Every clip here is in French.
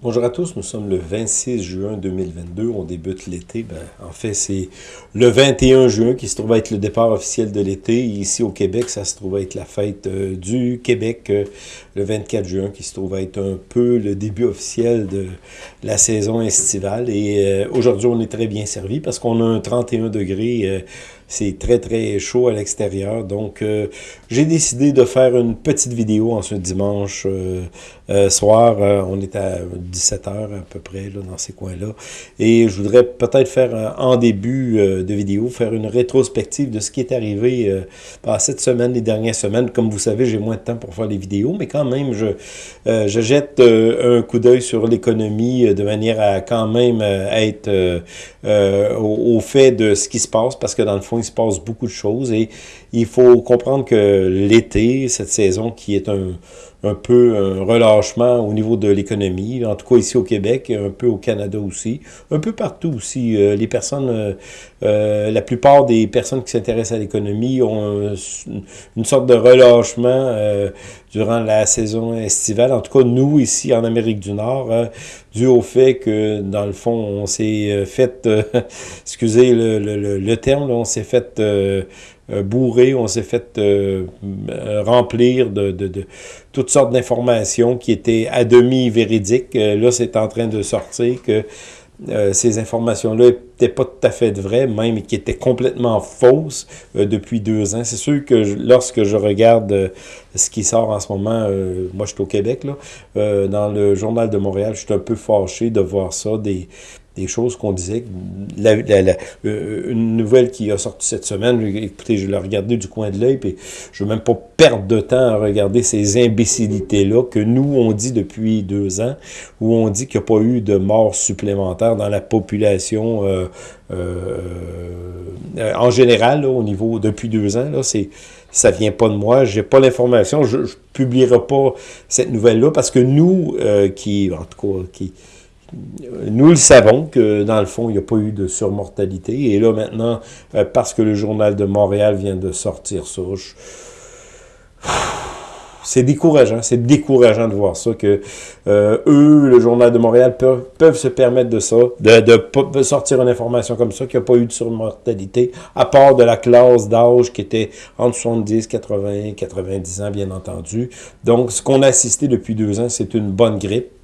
Bonjour à tous, nous sommes le 26 juin 2022, on débute l'été. Ben, en fait, c'est le 21 juin qui se trouve être le départ officiel de l'été. Ici au Québec, ça se trouve être la fête euh, du Québec, euh, le 24 juin, qui se trouve être un peu le début officiel de la saison estivale. Et euh, aujourd'hui, on est très bien servi parce qu'on a un 31 degrés c'est très, très chaud à l'extérieur. Donc, euh, j'ai décidé de faire une petite vidéo en ce dimanche euh, euh, soir. on est à 17h à peu près là, dans ces coins-là. Et je voudrais peut-être faire en début de vidéo, faire une rétrospective de ce qui est arrivé par cette semaine, les dernières semaines. Comme vous savez, j'ai moins de temps pour faire les vidéos, mais quand même, je, je jette un coup d'œil sur l'économie de manière à quand même être au, au fait de ce qui se passe, parce que dans le fond, il se passe beaucoup de choses et il faut comprendre que l'été, cette saison qui est un, un peu un relâchement au niveau de l'économie, en tout cas ici au Québec, un peu au Canada aussi, un peu partout aussi. Euh, les personnes, euh, euh, la plupart des personnes qui s'intéressent à l'économie ont une sorte de relâchement durant la saison estivale. En tout cas, nous, ici en Amérique du Nord, dû au fait que, dans le fond, on s'est fait, excusez le, le, le, terme, on s'est fait euh, bourré, on s'est fait euh, euh, remplir de, toutes sortes d'informations qui étaient à demi véridiques. là, c'est en train de sortir que ces informations-là n'étaient pas tout à fait vraies, même qui étaient complètement fausses depuis deux ans. C'est sûr que lorsque je regarde ce qui sort en ce moment, moi je suis au Québec, là, dans le Journal de Montréal, je suis un peu fâché de voir ça, des, des choses qu'on disait. La, euh, une nouvelle qui a sorti cette semaine, écoutez, je l'ai regardé du coin de l'œil, puis je ne veux même pas perdre de temps à regarder ces imbécilités-là que nous, on dit depuis deux ans, où on dit qu'il n'y a pas eu de mort supplémentaire dans la population euh, euh, en général, au niveau, depuis deux ans, là, c'est ça vient pas de moi, j'ai pas l'information, je, ne publierai pas cette nouvelle-là parce que nous, qui, en tout cas, qui, nous le savons que, dans le fond, il n'y a pas eu de surmortalité. Et là, maintenant, euh, parce que le Journal de Montréal vient de sortir ça, c'est décourageant. C'est décourageant de voir ça, que euh, eux, le Journal de Montréal, peuvent, se permettre de ça, de, de, sortir une information comme ça, qu'il n'y a pas eu de surmortalité, à part de la classe d'âge qui était entre 70, 80, 90 ans, bien entendu. Donc, ce qu'on a assisté depuis deux ans, c'est une bonne grippe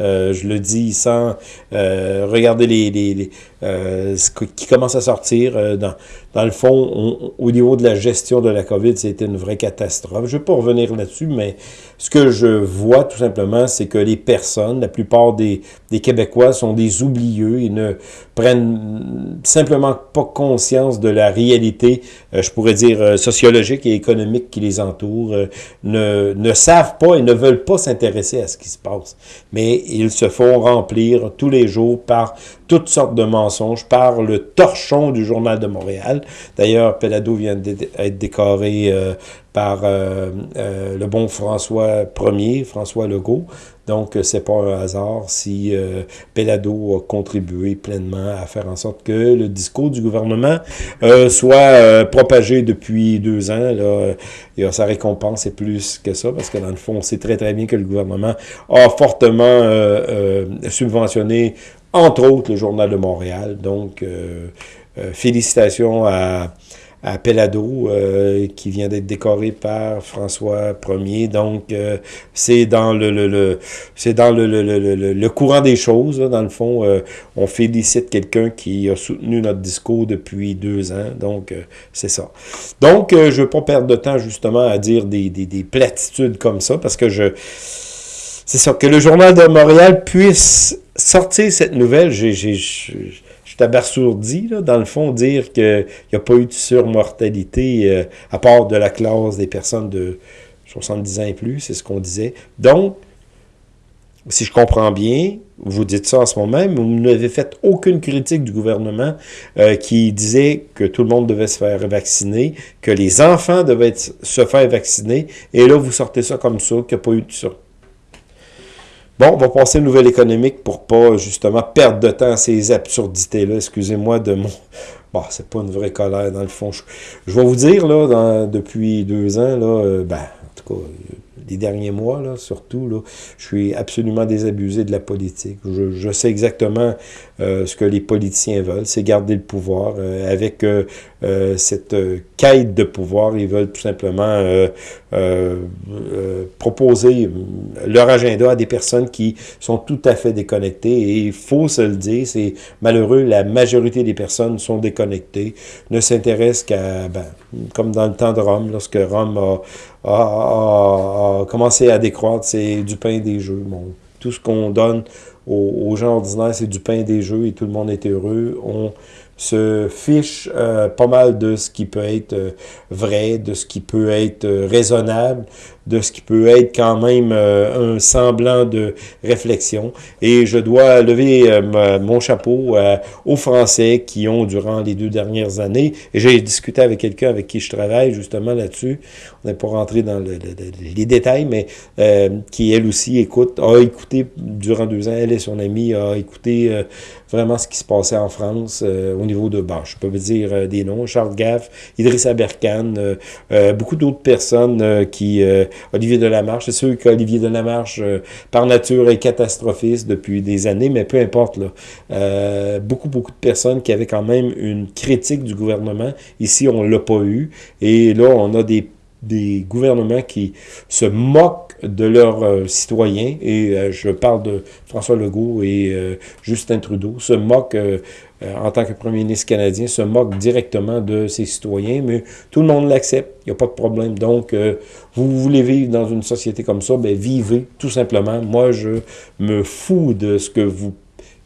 euh, je le dis sans euh, regarder les, euh, ce qui commence à sortir. dans, dans le fond, au niveau de la gestion de la COVID, c'était une vraie catastrophe. Je ne vais pas revenir là-dessus, mais ce que je vois tout simplement, c'est que les personnes, la plupart des, Québécois sont des oublieux. Ils ne prennent simplement pas conscience de la réalité, je pourrais dire, sociologique et économique qui les entoure, ne, ne savent pas et ne veulent pas s'intéresser à ce qui se passe. Mais ils se font remplir tous les jours par toutes sortes de mensonges, par le torchon du Journal de Montréal. D'ailleurs, Pelado vient d'être décoré euh, par euh, euh, le bon François Ier, François Legault. Donc, c'est pas un hasard si euh, Pelado a contribué pleinement à faire en sorte que le discours du gouvernement soit propagé depuis deux ans. Et, sa récompense est plus que ça, parce que dans le fond, on sait très très bien que le gouvernement a fortement subventionné, entre autres, le Journal de Montréal. Donc, félicitations à à Pelado, euh, qui vient d'être décoré par François Ier. Donc, euh, c'est dans le, le, c'est dans le, courant des choses. dans le fond, euh, on félicite quelqu'un qui a soutenu notre discours depuis deux ans. Donc, c'est ça. Donc, je ne veux pas perdre de temps justement à dire des, des, des platitudes comme ça, parce que je... C'est ça, que le Journal de Montréal puisse sortir cette nouvelle, j'ai dans le fond, dire qu'il n'y a pas eu de surmortalité euh, à part de la classe des personnes de 70 ans et plus, c'est ce qu'on disait. Donc, si je comprends bien, vous dites ça en ce moment même, vous n'avez fait aucune critique du gouvernement euh, qui disait que tout le monde devait se faire vacciner, que les enfants devaient se faire vacciner, et là, vous sortez ça comme ça, qu'il n'y a pas eu de surmortalité Bon, on va passer à une nouvelle économique pour pas, justement, perdre de temps à ces absurdités-là. Excusez-moi de mon... Bon, c'est pas une vraie colère, dans le fond. Je, vais vous dire, là, depuis deux ans, là, euh, ben, en tout cas, les derniers mois, là, surtout, là, je suis absolument désabusé de la politique. Je, sais exactement euh, ce que les politiciens veulent, c'est garder le pouvoir. Euh, avec euh, cette quête de pouvoir, ils veulent tout simplement proposer leur agenda à des personnes qui sont tout à fait déconnectées. Et il faut se le dire, c'est malheureux, la majorité des personnes sont déconnectées, ne s'intéressent qu'à, ben, comme dans le temps de Rome, lorsque Rome a, commencé à décroître, c'est du pain des jeux. Bon, tout ce qu'on donne aux, gens ordinaires, c'est du pain des jeux et tout le monde est heureux. Se fiche euh, pas mal de ce qui peut être euh, vrai, de ce qui peut être euh, raisonnable, de ce qui peut être quand même euh, un semblant de réflexion. Et je dois lever euh, mon chapeau euh, aux Français qui ont, durant les deux dernières années, et j'ai discuté avec quelqu'un avec qui je travaille justement là-dessus, on n'est pas rentré dans les détails, mais qui elle aussi écoute, a écouté durant deux ans, elle et son amie, a écouté vraiment ce qui se passait en France au niveau de, je peux vous dire des noms, Charles Gaff, Idrissa Berkane, beaucoup d'autres personnes qui Olivier Delamarche. C'est sûr qu'Olivier Delamarche, euh, par nature, est catastrophiste depuis des années, mais peu importe. Là. Euh, beaucoup, beaucoup de personnes qui avaient quand même une critique du gouvernement. Ici, on l'a pas eu. Et là, on a des des gouvernements qui se moquent de leurs euh, citoyens, et je parle de François Legault et Justin Trudeau, se moquent euh, en tant que premier ministre canadien, se moque directement de ses citoyens, mais tout le monde l'accepte, il n'y a pas de problème. Donc, euh, vous voulez vivre dans une société comme ça, ben vivez, tout simplement. Moi, je me fous de ce que vous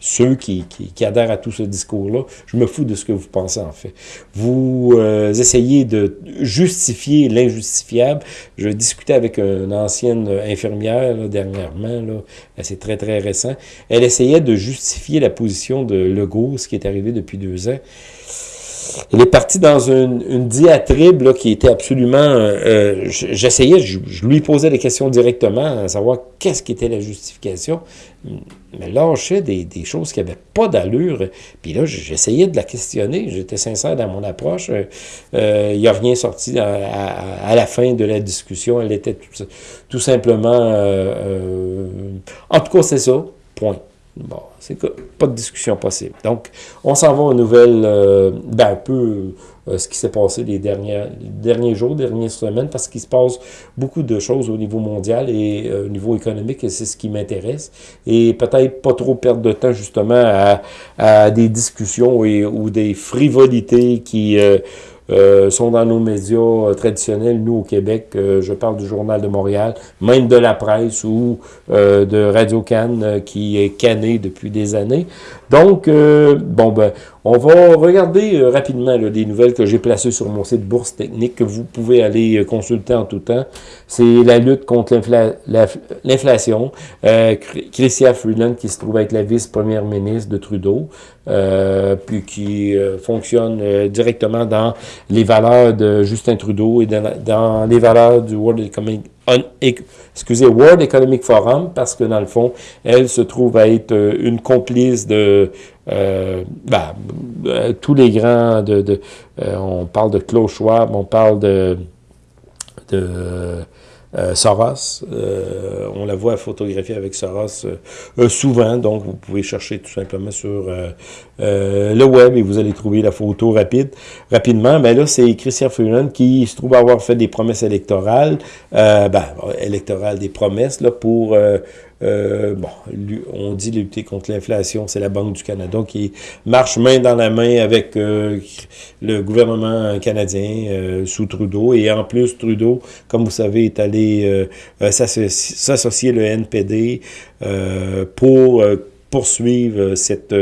ceux qui, qui, adhèrent à tout ce discours-là, je me fous de ce que vous pensez en fait. Vous euh, essayez de justifier l'injustifiable. Je discutais avec une ancienne infirmière dernièrement, là, c'est très très récent. Elle essayait de justifier la position de Legault, ce qui est arrivé depuis deux ans. Elle est partie dans une, une diatribe là, qui était absolument... Euh, J'essayais, je, lui posais des questions directement, à savoir qu'est-ce qui était la justification. Mais lâchait des, des choses qui n'avaient pas d'allure. Puis là, j'essayais de la questionner. J'étais sincère dans mon approche. Il euh, n'y a rien sorti à, à, la fin de la discussion. Elle était tout, tout simplement... Euh, euh en tout cas, c'est ça. Point. Bon, c'est pas de discussion possible. Donc, on s'en va aux nouvelles, euh, ben, un peu euh, ce qui s'est passé les, dernières, derniers jours, dernières semaines, parce qu'il se passe beaucoup de choses au niveau mondial et euh, au niveau économique, et c'est ce qui m'intéresse. Et peut-être pas trop perdre de temps, justement, à, à des discussions et, ou des frivolités qui euh, sont dans nos médias euh, traditionnels, nous au Québec, euh, je parle du Journal de Montréal, même de la presse ou de Radio Cannes qui est canné depuis des années. Donc, bon, ben, on va regarder euh, rapidement là, des nouvelles que j'ai placées sur mon site Bourse Technique que vous pouvez aller euh, consulter en tout temps. C'est la lutte contre l'inflation. Euh, Freeland qui se trouve être la vice-première ministre de Trudeau, euh, puis qui fonctionne directement dans les valeurs de Justin Trudeau et dans les valeurs du World Economic excusez, World Economic Forum, parce que dans le fond, elle se trouve à être euh, une complice de euh, ben, euh, tous les grands, de, de on parle de Klaus Schwab, on parle de, de euh. Euh, on la voit photographier avec Soros euh, souvent, donc vous pouvez chercher tout simplement sur le web et vous allez trouver la photo rapide, rapidement. Mais là, c'est Christian Freeland qui se trouve avoir fait des promesses électorales, ben, électorales, des promesses là, pour euh, bon, on dit lutter contre l'inflation, c'est la Banque du Canada qui marche main dans la main avec euh, le gouvernement canadien euh, sous Trudeau. Et en plus, Trudeau, comme vous savez, est allé s'associer le NPD pour poursuivre cette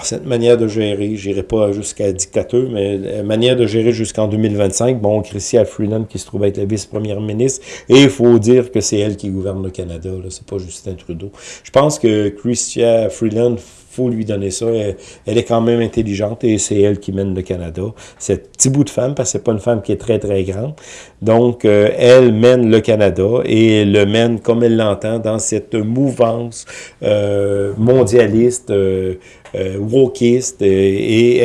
cette manière de gérer, je n'irai pas jusqu'à dictateur, mais manière de gérer jusqu'en 2025, bon, Chrystia Freeland qui se trouve être la vice-première ministre, et il faut dire que c'est elle qui gouverne le Canada, là, c'est pas Justin Trudeau. Je pense que Chrystia Freeland faut lui donner ça. Elle, est quand même intelligente et c'est elle qui mène le Canada. Cette petit bout de femme, parce que c'est pas une femme qui est très, très grande. Donc, euh, elle mène le Canada et le mène comme elle l'entend dans cette mouvance euh, mondialiste, euh wokiste, et,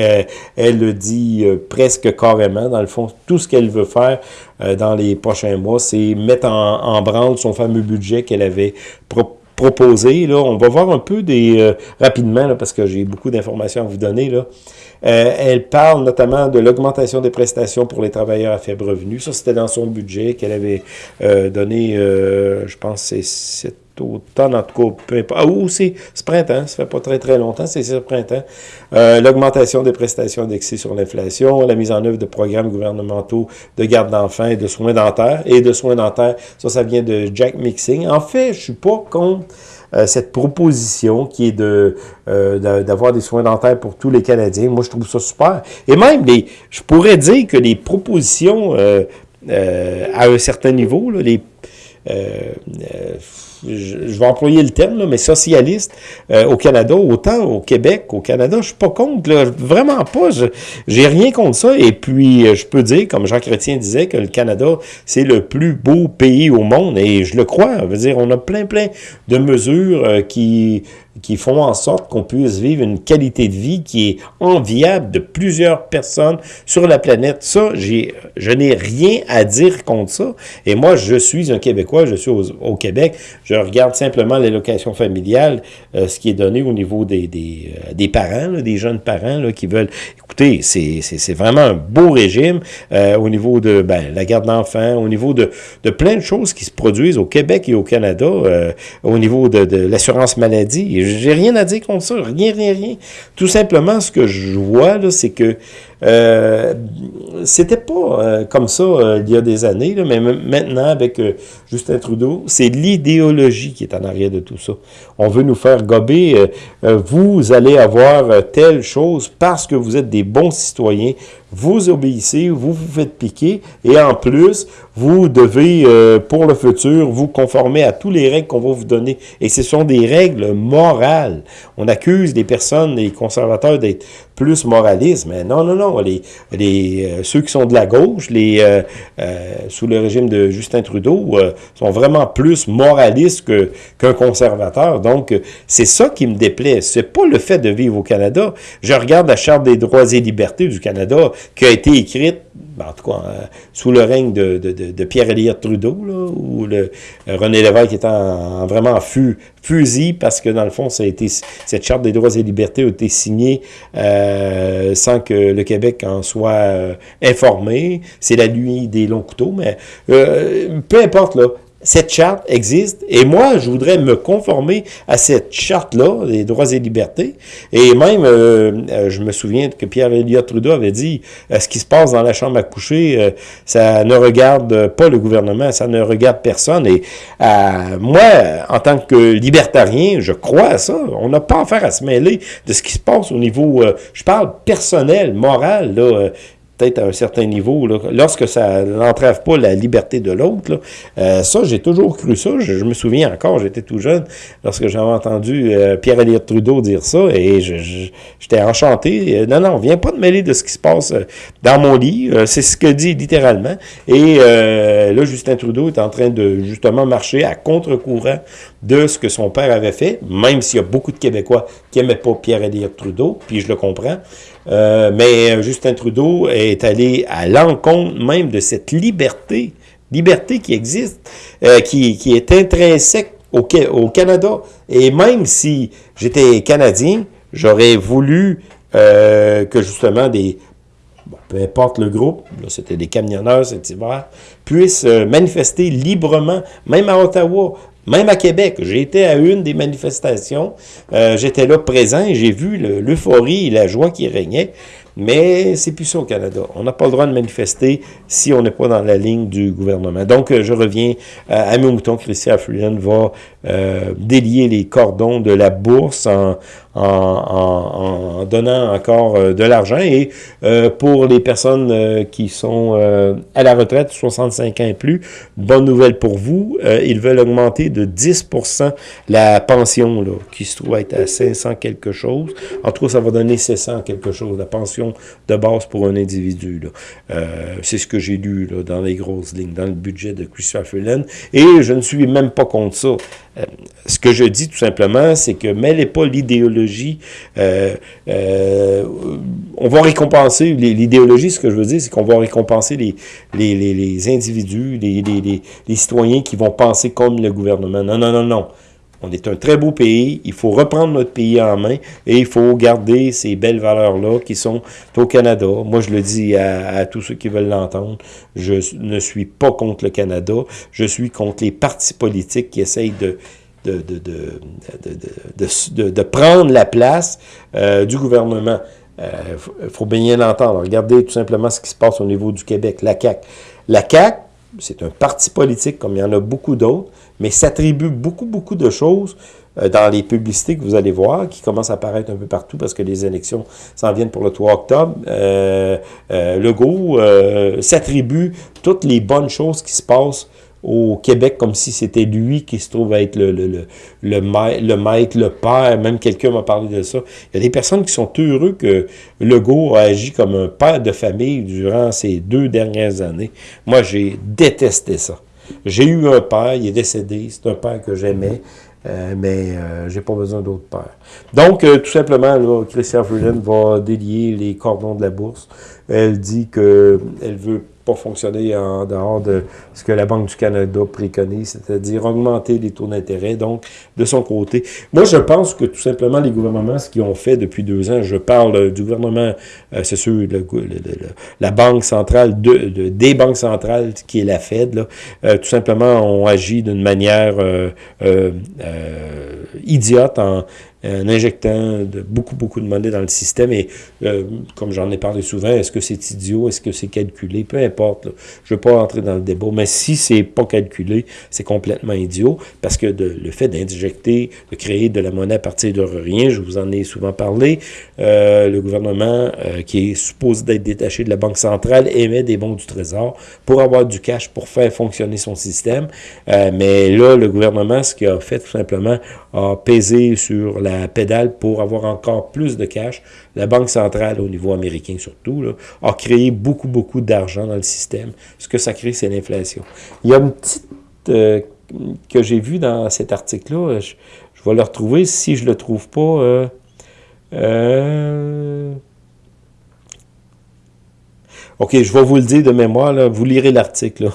elle le dit presque carrément. Dans le fond, tout ce qu'elle veut faire dans les prochains mois, c'est mettre en, en branle son fameux budget qu'elle avait proposé proposé. Là. On va voir un peu des euh, rapidement, là, parce que j'ai beaucoup d'informations à vous donner. Là. Euh, elle parle notamment de l'augmentation des prestations pour les travailleurs à faible revenu. Ça, c'était dans son budget qu'elle avait euh, donné, je pense, c'est automne, en tout cas, peu importe. Ah, ou c'est ce printemps, ça fait pas très très longtemps, c'est ce printemps. Euh, L'augmentation des prestations indexées sur l'inflation, la mise en œuvre de programmes gouvernementaux de garde d'enfants et de soins dentaires. Et de soins dentaires, ça, ça vient de Jack Mixing. En fait, je suis pas contre euh, cette proposition qui est de euh, d'avoir des soins dentaires pour tous les Canadiens. Moi, je trouve ça super. Et même, les, je pourrais dire que les propositions à un certain niveau, là, les je, vais employer le terme, mais socialiste euh, au Canada, autant au Québec qu'au Canada, je suis pas contre, vraiment pas, j'ai rien contre ça, et puis je peux dire, comme Jean Chrétien disait, que le Canada, c'est le plus beau pays au monde, et je le crois, je veux dire, on a plein, plein de mesures qui qui font en sorte qu'on puisse vivre une qualité de vie qui est enviable de plusieurs personnes sur la planète. Ça, je n'ai rien à dire contre ça. Et moi, je suis un Québécois, je suis au, Québec. Je regarde simplement l'allocation familiale, euh, ce qui est donné au niveau des, des, euh, parents, des jeunes parents là, qui veulent... Écoutez, c'est vraiment un beau régime euh, au niveau de ben, la garde d'enfants, au niveau de, de plein de choses qui se produisent au Québec et au Canada, au niveau de, de l'assurance maladie. J'ai rien à dire contre ça, rien, rien, rien. Tout simplement, ce que je vois, là, c'est que euh, c'était pas euh, comme ça euh, il y a des années, là, mais maintenant, avec euh, Justin Trudeau, c'est l'idéologie qui est en arrière de tout ça. On veut nous faire gober, vous allez avoir telle chose parce que vous êtes des bons citoyens, vous obéissez, vous vous faites piquer, et en plus, vous devez, pour le futur, vous conformer à tous les règles qu'on va vous donner. Et ce sont des règles morales. On accuse les personnes, les conservateurs d'être plus moralistes, mais non, non, non, les, euh, ceux qui sont de la gauche, euh, euh, sous le régime de Justin Trudeau, sont vraiment plus moralistes qu'un conservateur. Donc, c'est ça qui me déplaît. C'est pas le fait de vivre au Canada. Je regarde la Charte des droits et libertés du Canada qui a été écrite ben, en tout cas, sous le règne de, Pierre-Éliott Trudeau, là, le, René Lévesque était en, vraiment en fusil parce que, dans le fond, ça a été, cette Charte des droits et libertés a été signée sans que le Québec en soit euh, informé. C'est la nuit des longs couteaux, mais euh, peu importe, là, cette charte existe et moi, je voudrais me conformer à cette charte-là, des droits et libertés. Et même, euh, je me souviens que Pierre-Éliott Trudeau avait dit ce qui se passe dans la chambre à coucher, ça ne regarde pas le gouvernement, ça ne regarde personne. Et moi, en tant que libertarien, je crois à ça. On n'a pas affaire à se mêler de ce qui se passe au niveau, je parle personnel, moral, là, peut-être à un certain niveau, là, lorsque ça n'entrave pas la liberté de l'autre. Euh, ça, j'ai toujours cru ça. Je, me souviens encore, j'étais tout jeune, lorsque j'avais entendu euh, Pierre-Éliott Trudeau dire ça, et j'étais enchanté. Euh, non, non, viens pas de mêler de ce qui se passe dans mon lit. C'est ce que dit littéralement. Et là, Justin Trudeau est en train de justement marcher à contre-courant de ce que son père avait fait, même s'il y a beaucoup de Québécois qui n'aimaient pas Pierre-Éliott Trudeau, puis je le comprends. Euh, mais Justin Trudeau est allé à l'encontre même de cette liberté, liberté qui existe, euh, qui, est intrinsèque au, Canada. Et même si j'étais Canadien, j'aurais voulu euh, que justement des, peu importe le groupe, c'était des camionneurs cet hiver, puissent manifester librement, même à Ottawa, même à Québec, j'ai été à une des manifestations, euh, j'étais là présent et j'ai vu l'euphorie et la joie qui régnait. Mais c'est plus ça au Canada. On n'a pas le droit de manifester si on n'est pas dans la ligne du gouvernement. Donc, euh, je reviens euh, à mes moutons. Christian Freeland va délier les cordons de la bourse en, donnant encore euh, de l'argent. Et euh, pour les personnes euh, qui sont à la retraite, 65 ans et plus, bonne nouvelle pour vous, ils veulent augmenter de 10% la pension, là, qui se trouve être à 500 quelque chose. En tout cas, ça va donner 700 quelque chose, la pension de base pour un individu. C'est ce que j'ai lu dans les grosses lignes, dans le budget de Christopher Freeland. Et je ne suis même pas contre ça. Ce que je dis tout simplement, c'est que mêlez pas l'idéologie euh, euh, on va récompenser, l'idéologie, ce que je veux dire, c'est qu'on va récompenser les, les, les, individus, les, les, citoyens qui vont penser comme le gouvernement. Non, non, non, non. On est un très beau pays, il faut reprendre notre pays en main et il faut garder ces belles valeurs-là qui sont au Canada. Moi, je le dis à, tous ceux qui veulent l'entendre, je ne suis pas contre le Canada, je suis contre les partis politiques qui essayent de de, de, de, prendre la place euh, du gouvernement. Il euh, faut, bien l'entendre. Regardez tout simplement ce qui se passe au niveau du Québec, la CAQ. La CAQ, c'est un parti politique comme il y en a beaucoup d'autres, mais s'attribue beaucoup, beaucoup de choses euh, dans les publicités que vous allez voir, qui commencent à apparaître un peu partout parce que les élections s'en viennent pour le 3 octobre. Euh, Legault s'attribue toutes les bonnes choses qui se passent au Québec comme si c'était lui qui se trouve à être le, le, le, le, maître, le le père, même quelqu'un m'a parlé de ça. Il y a des personnes qui sont heureux que Legault a agi comme un père de famille durant ces deux dernières années. Moi, j'ai détesté ça. J'ai eu un père, il est décédé, c'est un père que j'aimais, euh, mais euh, j'ai pas besoin d'autre père. Donc, euh, tout simplement, là, Christian Freeland va délier les cordons de la bourse. Elle dit qu'elle veut fonctionner en dehors de ce que la Banque du Canada préconise, c'est-à-dire augmenter les taux d'intérêt, donc de son côté. Moi, je pense que tout simplement les gouvernements, ce qu'ils ont fait depuis deux ans, je parle du gouvernement, euh, c'est sûr, la Banque centrale, de, des banques centrales, qui est la Fed, euh, tout simplement ont agi d'une manière euh, idiote en en injectant beaucoup, beaucoup de monnaie dans le système. Et euh, comme j'en ai parlé souvent, est-ce que c'est idiot, est-ce que c'est calculé, peu importe. Je ne veux pas entrer dans le débat, mais si c'est pas calculé, c'est complètement idiot, parce que le fait d'injecter, de créer de la monnaie à partir de rien, je vous en ai souvent parlé, euh, le gouvernement euh, qui est supposé d'être détaché de la Banque centrale émet des bons du Trésor pour avoir du cash pour faire fonctionner son système. mais là, le gouvernement, ce qu'il a fait tout simplement, a pesé sur la pédale pour avoir encore plus de cash. La Banque centrale, au niveau américain surtout, a créé beaucoup, beaucoup d'argent dans le système. Ce que ça crée, c'est l'inflation. Il y a une petite... Euh, que j'ai vu dans cet article-là, je, vais le retrouver. Si je le trouve pas... Euh, euh, OK, je vais vous le dire de mémoire, vous lirez l'article.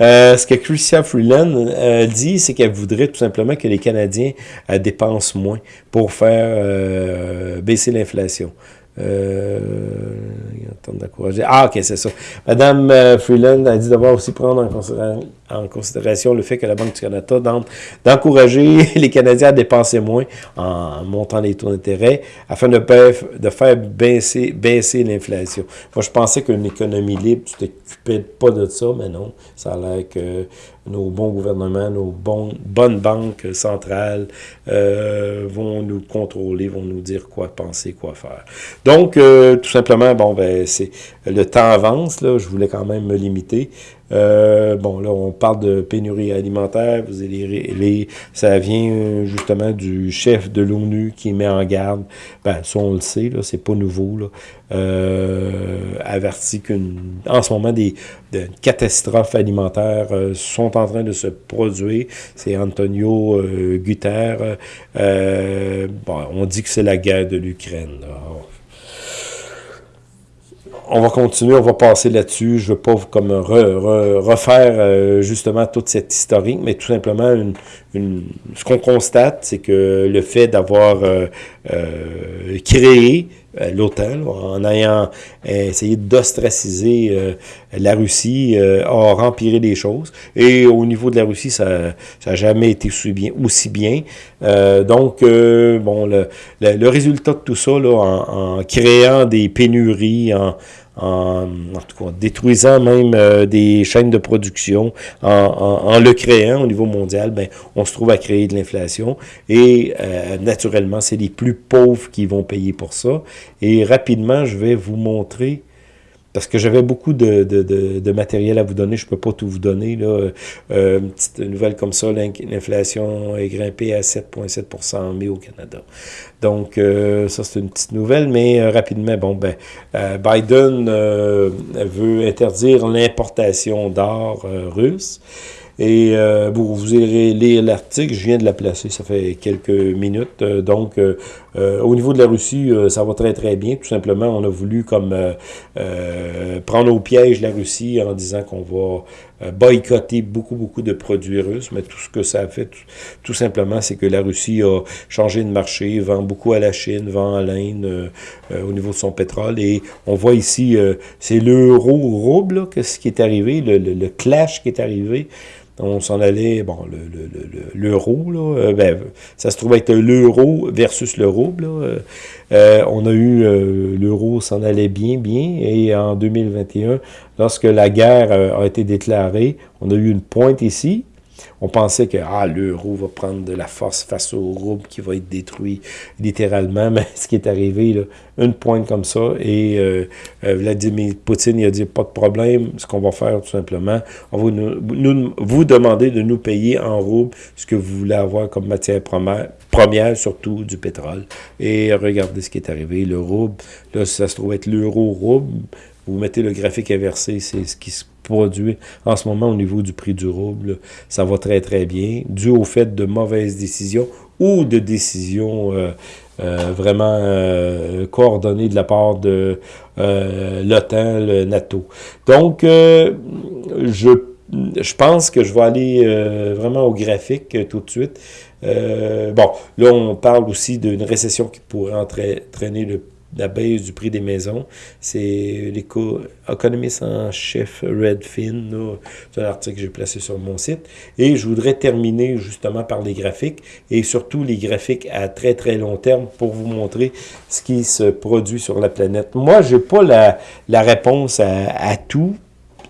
Euh, ce que Christian Freeland euh, dit, c'est qu'elle voudrait tout simplement que les Canadiens euh, dépensent moins pour faire baisser l'inflation. Euh, ah, ok, c'est ça. Madame euh, Freeland a dit devoir aussi prendre en considération, le fait que la Banque du Canada d'encourager les Canadiens à dépenser moins en montant les taux d'intérêt afin de, faire baisser, baisser l'inflation. Moi, je pensais qu'une économie libre, tu t'occupais pas de ça, mais non. Ça a l'air que nos bons gouvernements, nos bonnes banques centrales euh, vont nous contrôler, vont nous dire quoi penser, quoi faire. Donc, euh, tout simplement, bon, ben, c'est le temps avance, là, je voulais quand même me limiter. Euh, bon, là, on parle de pénurie alimentaire. Vous allez ça vient justement du chef de l'ONU qui met en garde. Ben, ça, on le sait, là, c'est pas nouveau, là. Euh, averti qu'une, en ce moment, des, catastrophes alimentaires euh, sont en train de se produire. C'est Antonio euh, Guterres. bon, on dit que c'est la guerre de l'Ukraine on va continuer, on va passer là-dessus. Je ne veux pas comme refaire euh, justement toute cette historique, mais tout simplement, une, ce qu'on constate, c'est que le fait d'avoir euh, euh, créé l'OTAN, en ayant essayé d'ostraciser la Russie, a rempiré les choses. Et au niveau de la Russie, ça n'a jamais été aussi bien. Bien. donc, bon, le, le, résultat de tout ça, là, en, en créant des pénuries, en, en, tout cas, détruisant même euh, des chaînes de production, en, le créant au niveau mondial, ben, on se trouve à créer de l'inflation. Et euh, naturellement, c'est les plus pauvres qui vont payer pour ça. Et rapidement, je vais vous montrer parce que j'avais beaucoup de, de, de, matériel à vous donner, je peux pas tout vous donner. Là. Euh, une petite nouvelle comme ça, l'inflation est grimpée à 7,7 en mai au Canada. Donc, euh, ça, c'est une petite nouvelle, mais euh, rapidement, bon, ben, euh, Biden veut interdire l'importation d'or russe. Et euh, vous irez lire l'article, je viens de la placer, ça fait quelques minutes. Euh, donc, euh, au niveau de la Russie, ça va très très bien. Tout simplement, on a voulu comme prendre au piège la Russie en disant qu'on va boycotter beaucoup, beaucoup de produits russes, mais tout ce que ça a fait, tout, simplement, c'est que la Russie a changé de marché, vend beaucoup à la Chine, vend à l'Inde au niveau de son pétrole, et on voit ici, c'est l'euro-rouble, ce qui est arrivé, le clash qui est arrivé, on s'en allait, bon, l'euro, le, là, euh, ben, ça se trouvait être l'euro versus le rouble. Euh, euh, on a eu, l'euro s'en allait bien, bien, et en 2021, lorsque la guerre a été déclarée, on a eu une pointe ici, on pensait que ah, l'euro va prendre de la force face au rouble qui va être détruit littéralement, mais ce qui est arrivé, là, une pointe comme ça, et euh, euh, Vladimir Poutine il a dit pas de problème, ce qu'on va faire tout simplement, on va nous, vous demander de nous payer en rouble ce que vous voulez avoir comme matière première, surtout du pétrole. Et regardez ce qui est arrivé, le rouble, là ça se trouve être l'euro-rouble, vous mettez le graphique inversé, c'est ce qui se produit en ce moment au niveau du prix du rouble. Ça va très, très bien, dû au fait de mauvaises décisions ou de décisions euh, euh, vraiment euh, coordonnées de la part de l'OTAN, le NATO. Donc, je, je pense que je vais aller vraiment au graphique tout de suite. bon, là, on parle aussi d'une récession qui pourrait entraîner le la baisse du prix des maisons. C'est l'économiste en chef Redfin. C'est un article que j'ai placé sur mon site. Et je voudrais terminer justement par les graphiques et surtout les graphiques à très très long terme pour vous montrer ce qui se produit sur la planète. Moi, j'ai pas la, la réponse à, à tout.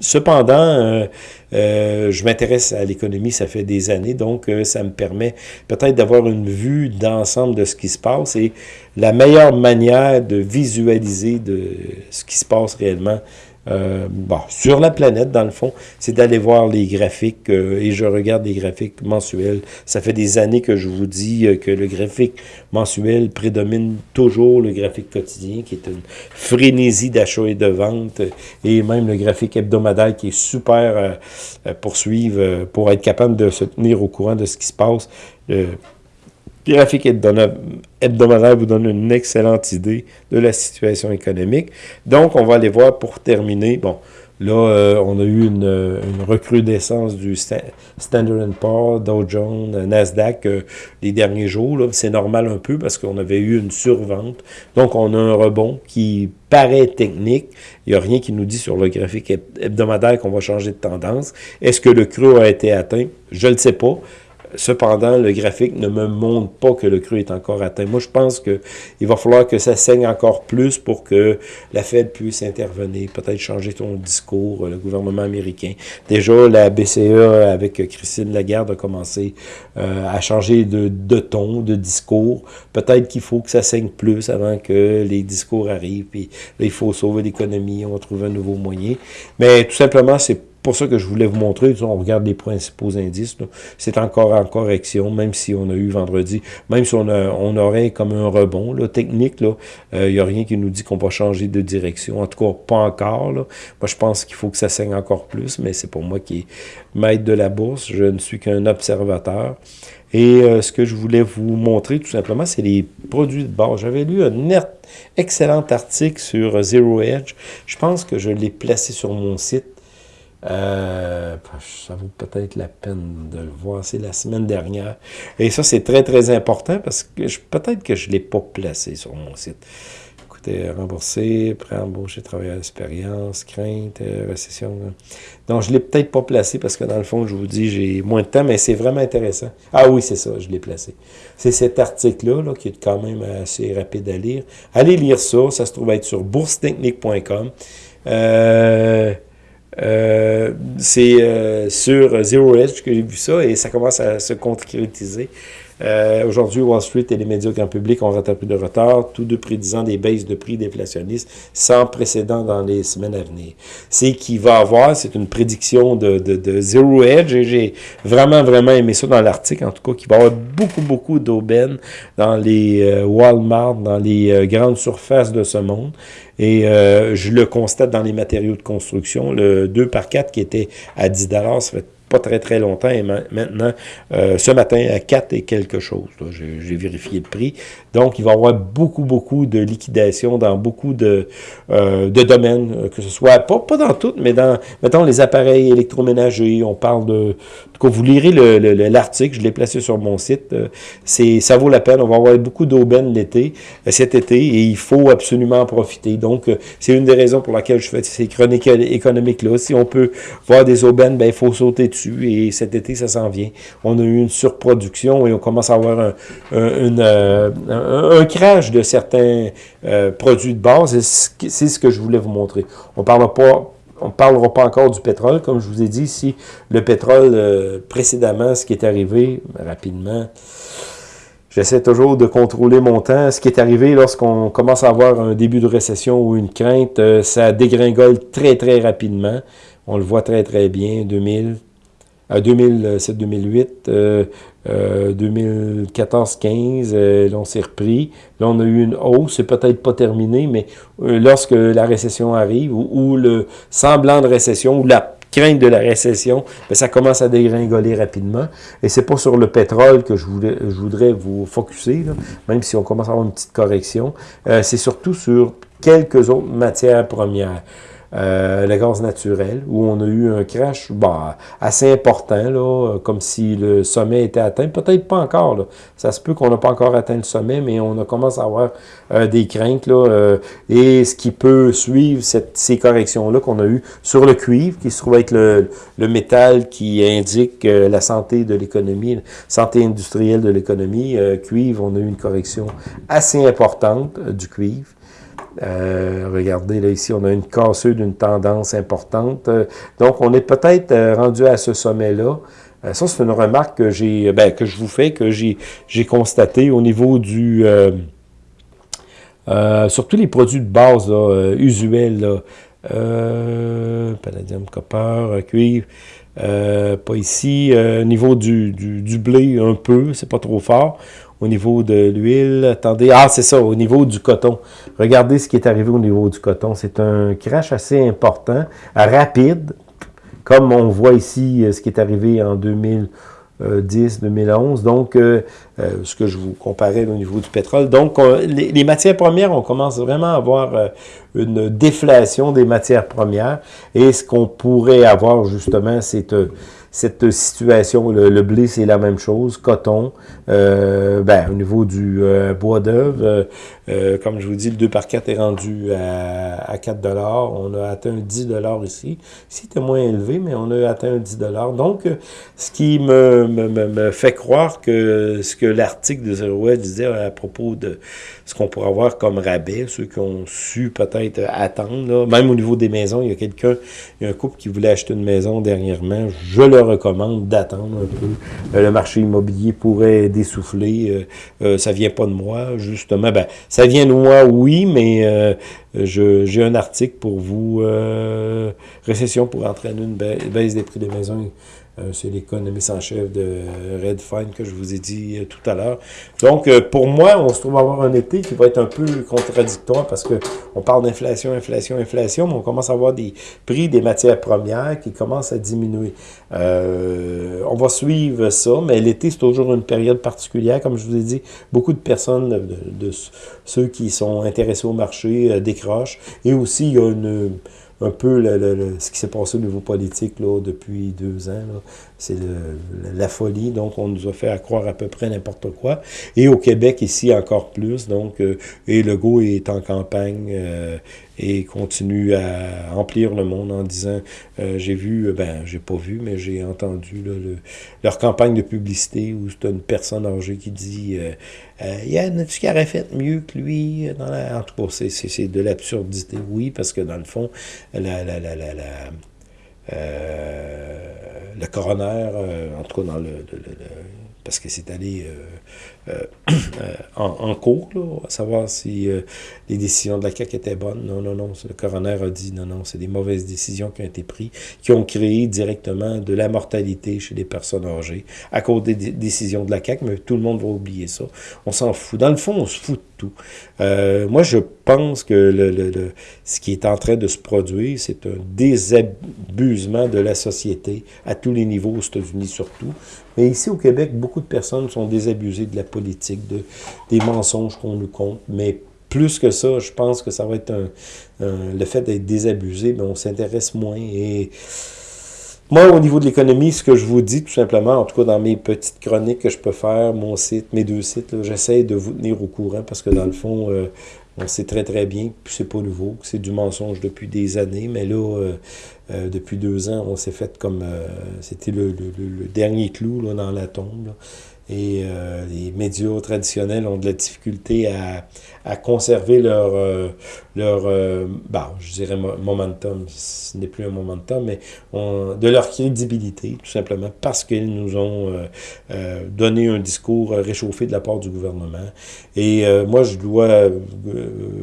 Cependant, euh, euh, je m'intéresse à l'économie, ça fait des années, donc euh, ça me permet peut-être d'avoir une vue d'ensemble de ce qui se passe et la meilleure manière de visualiser de ce qui se passe réellement euh, sur la planète, dans le fond, c'est d'aller voir les graphiques, euh, et je regarde les graphiques mensuels. Ça fait des années que je vous dis euh, que le graphique mensuel prédomine toujours le graphique quotidien, qui est une frénésie d'achat et de vente, et même le graphique hebdomadaire qui est super pour suivre, pour être capable de se tenir au courant de ce qui se passe graphique hebdomadaire vous donne une excellente idée de la situation économique. Donc, on va aller voir pour terminer. Bon, là, euh, on a eu une, une, recrudescence du Standard Poor's, Dow Jones, Nasdaq euh, les derniers jours. C'est normal un peu parce qu'on avait eu une survente. Donc, on a un rebond qui paraît technique. Il n'y a rien qui nous dit sur le graphique hebdomadaire qu'on va changer de tendance. Est-ce que le creux a été atteint? Je ne le sais pas. Cependant, le graphique ne me montre pas que le creux est encore atteint. Moi, je pense qu'il va falloir que ça saigne encore plus pour que la Fed puisse intervenir, peut-être changer son discours, le gouvernement américain. Déjà, la BCE, avec Christine Lagarde, a commencé euh, à changer de, de, ton, de discours. Peut-être qu'il faut que ça saigne plus avant que les discours arrivent. Puis là, il faut sauver l'économie, on va trouver un nouveau moyen. Mais tout simplement, c'est pour ça que je voulais vous montrer, on regarde les principaux indices, c'est encore en correction, même si on a eu vendredi, même si on, on aurait comme un rebond là, technique, il euh, n'y a rien qui nous dit qu'on va changer de direction, en tout cas pas encore. Là. Moi je pense qu'il faut que ça saigne encore plus, mais c'est pour moi qui est maître de la bourse, je ne suis qu'un observateur. Et euh, ce que je voulais vous montrer tout simplement, c'est les produits de base. J'avais lu un excellent article sur Zero Edge, je pense que je l'ai placé sur mon site, euh, ça vaut peut-être la peine de le voir. C'est la semaine dernière. Et ça, c'est très, très important parce que peut-être que je ne l'ai pas placé sur mon site. Écoutez, rembourser, pré-embaucher, travailleur d'expérience, crainte, euh, récession. Donc, je ne l'ai peut-être pas placé parce que dans le fond, je vous dis, j'ai moins de temps, mais c'est vraiment intéressant. Ah oui, c'est ça, je l'ai placé. C'est cet article-là là, qui est quand même assez rapide à lire. Allez lire ça. Ça se trouve être sur boursetechnique.com. c'est sur Zero Edge que j'ai vu ça et ça commence à se concrétiser. Euh, aujourd'hui, Wall Street et les médias grand public ont rattrapé de retard, tous deux prédisant des baisses de prix déflationnistes sans précédent dans les semaines à venir. C'est qu'il va avoir, c'est une prédiction de, de, de Zero Edge, et j'ai vraiment, vraiment aimé ça dans l'article, en tout cas, qu'il va y avoir beaucoup, beaucoup d'aubaines dans les euh, Walmart, dans les euh, grandes surfaces de ce monde. Et je le constate dans les matériaux de construction. Le 2 par 4 qui était à 10 ça fait pas très très longtemps, et maintenant, euh, ce matin, à 4 et quelque chose. J'ai vérifié le prix. Donc, il va y avoir beaucoup, beaucoup de liquidations dans beaucoup de, euh, de domaines, euh, que ce soit, pas, pas dans toutes, mais dans, mettons, les appareils électroménagers, on parle de, en vous lirez l'article, je l'ai placé sur mon site, c'est ça vaut la peine, on va avoir beaucoup d'aubaines l'été, cet été, et il faut absolument en profiter. Donc, c'est une des raisons pour laquelle je fais ces chroniques économiques-là. Si on peut voir des aubaines, ben, il faut sauter dessus et cet été, ça s'en vient. On a eu une surproduction et on commence à avoir un, euh, crash de certains euh, produits de base. C'est ce que je voulais vous montrer. On pas on ne parlera pas encore du pétrole. Comme je vous ai dit, si le pétrole, euh, précédemment, ce qui est arrivé, rapidement, j'essaie toujours de contrôler mon temps. Ce qui est arrivé lorsqu'on commence à avoir un début de récession ou une crainte, ça dégringole très, très rapidement. On le voit très, très bien. 2000, 2007-2008, 2014-15, là, on s'est repris. Là, on a eu une hausse, c'est peut-être pas terminé, mais euh, lorsque la récession arrive, ou, le semblant de récession, ou la crainte de la récession, ben, ça commence à dégringoler rapidement. Et c'est pas sur le pétrole que je, voulais, je voudrais vous focuser, même si on commence à avoir une petite correction. Euh, c'est surtout sur quelques autres matières premières euh, le gaz naturel, où on a eu un crash bah, assez important, là, comme si le sommet était atteint. Peut-être pas encore. Là. Ça se peut qu'on n'a pas encore atteint le sommet, mais on a commencé à avoir euh, des craintes. Là, euh, et ce qui peut suivre cette, ces corrections-là qu'on a eues sur le cuivre, qui se trouve être le, le métal qui indique euh, la santé de l'économie, santé industrielle de l'économie. cuivre, on a eu une correction assez importante du cuivre. Euh, regardez, là, ici, on a une cassure d'une tendance importante. Euh, donc, on est peut-être euh, rendu à ce sommet-là. ça, c'est une remarque que j'ai, ben, que je vous fais, que j'ai, constaté au niveau du... surtout les produits de base usuels, palladium, copper, cuivre, pas ici. au niveau du, du, du blé, un peu, c'est pas trop fort au niveau de l'huile. Attendez, ah c'est ça, au niveau du coton. Regardez ce qui est arrivé au niveau du coton. C'est un crash assez important, rapide, comme on voit ici euh, ce qui est arrivé en 2010, 2011. Donc, euh, euh, ce que je vous comparais au niveau du pétrole. Donc, les, matières premières, on commence vraiment à avoir une déflation des matières premières. Et ce qu'on pourrait avoir, justement, c'est cette situation. Le, blé, c'est la même chose. Coton, euh, ben, au niveau du euh, bois d'œuvre, euh, comme je vous dis, le 2 par 4 est rendu à, à 4 On a atteint 10 ici. Ici, c'était moins élevé, mais on a atteint 10 Donc, ce qui me, me, me, fait croire que ce que l'article de Zero disait à propos de ce qu'on pourrait avoir comme rabais, ceux qui ont su peut-être attendre, même au niveau des maisons, il y a quelqu'un, il y a un couple qui voulait acheter une maison dernièrement, je le recommande d'attendre un peu. Euh, le marché immobilier pourrait dessouffler, euh, euh, ça vient pas de moi, justement, ben, ça vient de moi, oui, mais j'ai un article pour vous, récession pour entraîner une baisse des prix des maisons c'est l'économiste en chef de Redfine que je vous ai dit euh, tout à l'heure. Donc, euh, pour moi, on se trouve avoir un été qui va être un peu contradictoire parce que on parle d'inflation, inflation, inflation, mais on commence à avoir des prix des matières premières qui commencent à diminuer. on va suivre ça, mais l'été, c'est toujours une période particulière. Comme je vous ai dit, beaucoup de personnes, de ceux qui sont intéressés au marché, décrochent. Et aussi, il y a une un peu le, ce qui s'est passé au niveau politique là, depuis deux ans. C'est la folie. Donc, on nous a fait croire à peu près n'importe quoi. Et au Québec, ici, encore plus. Donc, euh, et Legault est en campagne. Euh, et continuent à emplir le monde en disant, j'ai vu, ben j'ai pas vu, mais j'ai entendu leur campagne de publicité où c'est une personne âgée qui dit il y a tu qui aurait fait mieux que lui. En tout cas, c'est de l'absurdité, oui, parce que dans le fond, la, la, la, la, le coroner, en tout cas dans le parce que c'est allé euh, euh, euh, en, cours, là, à savoir si les décisions de la CAQ étaient bonnes. Non, non, non. Le coroner a dit non, non, c'est des mauvaises décisions qui ont été prises, qui ont créé directement de la mortalité chez les personnes âgées à cause des décisions de la CAQ, mais tout le monde va oublier ça. On s'en fout. Dans le fond, on se fout de tout. moi, je pense que le, le, ce qui est en train de se produire, c'est un désabusement de la société à tous les niveaux, aux États-Unis surtout. Mais ici au Québec, beaucoup de personnes sont désabusées de la politique, de, des mensonges qu'on nous compte. Mais plus que ça, je pense que ça va être un, le fait d'être désabusé, mais on s'intéresse moins. Et moi, au niveau de l'économie, ce que je vous dis tout simplement, en tout cas dans mes petites chroniques que je peux faire, mon site, mes deux sites, j'essaie de vous tenir au courant parce que dans le fond, euh, on sait très très bien que c'est pas nouveau, que c'est du mensonge depuis des années, mais là, euh, euh, depuis deux ans, on s'est fait comme... C'était le, dernier clou là, dans la tombe. Et les médias traditionnels ont de la difficulté à, à conserver leur, euh, leur euh, bah, je dirais momentum, ce n'est plus un momentum, mais de leur crédibilité, tout simplement, parce qu'ils nous ont euh, donné un discours réchauffé de la part du gouvernement. Et moi, je dois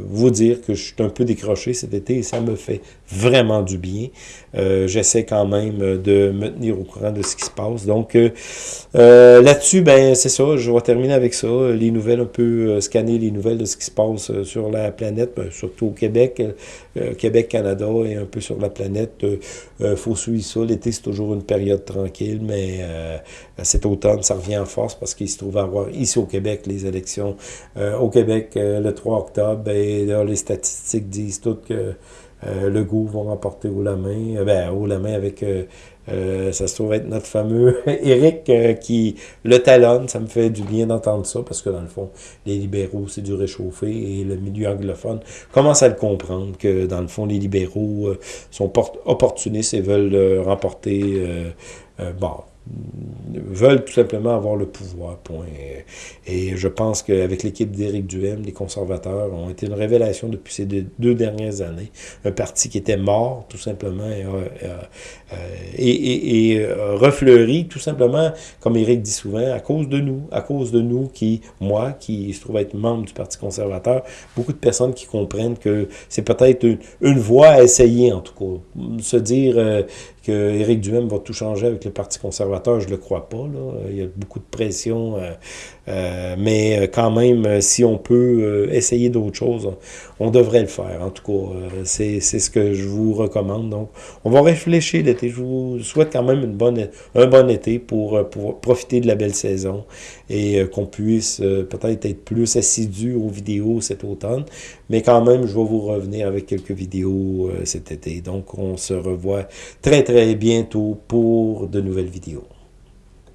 vous dire que je suis un peu décroché cet été et ça me fait vraiment du bien. J'essaie quand même de me tenir au courant de ce qui se passe. Donc, là-dessus, ben c'est ça, je vais terminer avec ça, les nouvelles, un peu scanner les nouvelles de ce qui se passe euh, sur la planète, ben, surtout au Québec, euh, Québec, Canada et un peu sur la planète. Il euh, faut suivre ça. L'été, c'est toujours une période tranquille, mais cet automne, ça revient en force parce qu'il se trouve à avoir ici au Québec les élections. au Québec, le 3 octobre, et là, les statistiques disent toutes que le goût va remporter haut la main, ben, la main avec euh, ça se trouve être notre fameux Eric euh, qui le talonne. Ça me fait du bien d'entendre ça parce que dans le fond, les libéraux, c'est du réchauffé et le milieu anglophone commence à le comprendre que dans le fond, les libéraux euh, sont opportunistes et veulent remporter bon, veulent tout simplement avoir le pouvoir, point. Et je pense qu'avec l'équipe d'Éric Duhem, les conservateurs ont été une révélation depuis ces deux, dernières années. Un parti qui était mort, tout simplement, et, euh, et, et, refleuri, tout simplement, comme Éric dit souvent, à cause de nous, à cause de nous qui, moi, qui se trouve être membre du Parti conservateur, beaucoup de personnes qui comprennent que c'est peut-être une, une, voie à essayer, en tout cas. Se dire euh, que Éric Duhem va tout changer avec le Parti conservateur, je ne le crois pas. Là. Il y a beaucoup de pression, euh, euh, mais quand même, si on peut essayer d'autres choses, on devrait le faire. En tout cas, c'est ce que je vous recommande. Donc, on va réfléchir l'été. Je vous souhaite quand même un bon été pour, pour profiter de la belle saison et qu'on puisse peut-être être plus assidu aux vidéos cet automne. Mais quand même, je vais vous revenir avec quelques vidéos cet été. Donc, on se revoit très, très bientôt pour de nouvelles vidéos.